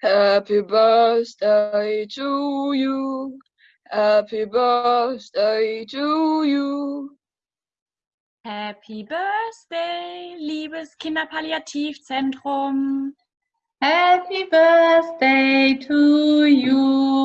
Happy birthday to you. Happy birthday to you. Happy Birthday, liebes Kinderpalliativzentrum. Happy birthday to you.